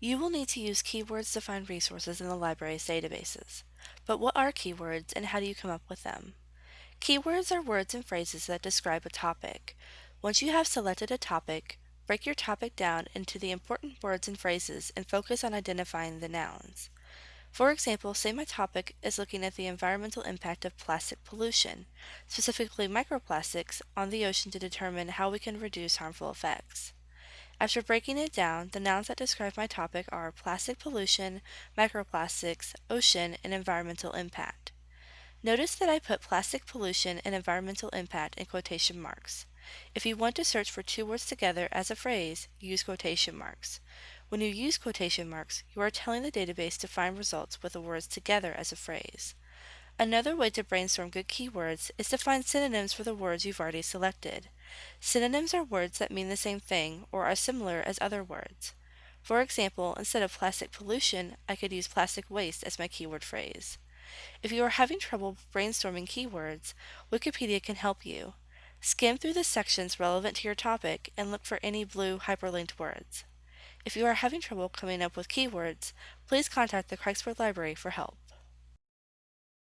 You will need to use keywords to find resources in the library's databases. But what are keywords and how do you come up with them? Keywords are words and phrases that describe a topic. Once you have selected a topic, break your topic down into the important words and phrases and focus on identifying the nouns. For example, say my topic is looking at the environmental impact of plastic pollution, specifically microplastics, on the ocean to determine how we can reduce harmful effects. After breaking it down, the nouns that describe my topic are plastic pollution, microplastics, ocean, and environmental impact. Notice that I put plastic pollution and environmental impact in quotation marks. If you want to search for two words together as a phrase, use quotation marks. When you use quotation marks, you are telling the database to find results with the words together as a phrase. Another way to brainstorm good keywords is to find synonyms for the words you've already selected. Synonyms are words that mean the same thing or are similar as other words. For example, instead of plastic pollution, I could use plastic waste as my keyword phrase. If you are having trouble brainstorming keywords, Wikipedia can help you. Skim through the sections relevant to your topic and look for any blue hyperlinked words. If you are having trouble coming up with keywords, please contact the Craigsford Library for help.